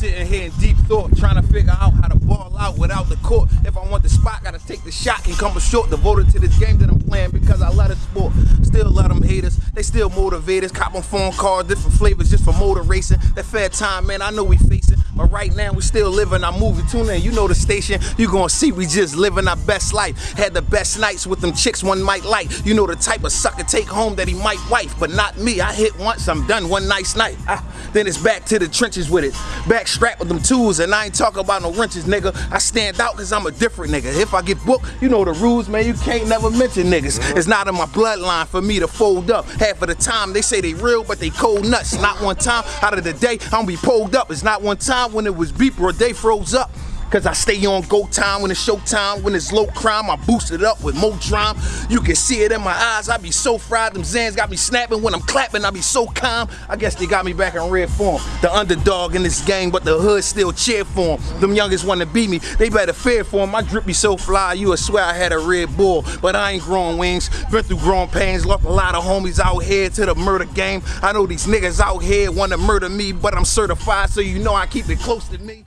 sitting here in deep thought, trying to figure out how to ball out without the court. If I want the spot, gotta take the shot, can come short, devoted to this game that I'm playing because I love the sport. Still love them haters, they still motivators. Cop on phone calls, different flavors just for motor racing. That fair time, man, I know we facing. But right now, we still living our movie. Tune in, you know the station. You gonna see we just living our best life. Had the best nights with them chicks one might like. You know the type of sucker take home that he might wife, but not me. I hit once, I'm done one nice night. Ah, then it's back to the trenches with it. Back strapped with them tools, and I ain't talking about no wrenches, nigga. I stand out cause I'm a different nigga. If I get booked, you know the rules, man. You can't never mention niggas. It's not in my bloodline for me to fold up. Half of the time they say they real, but they cold nuts. Not one time out of the day I'm be pulled up. It's not one time when it was beep or day froze up. Cause I stay on go time when it's show time, when it's low crime, I boost it up with more drama. You can see it in my eyes, I be so fried, them Zans got me snapping when I'm clapping, I be so calm. I guess they got me back in red form. The underdog in this game, but the hood still cheer for him. Them youngest wanna beat me, they better fear for him. My drip be so fly, you would swear I had a red bull. But I ain't growing wings, been through growing pains, lost a lot of homies out here to the murder game. I know these niggas out here wanna murder me, but I'm certified, so you know I keep it close to me.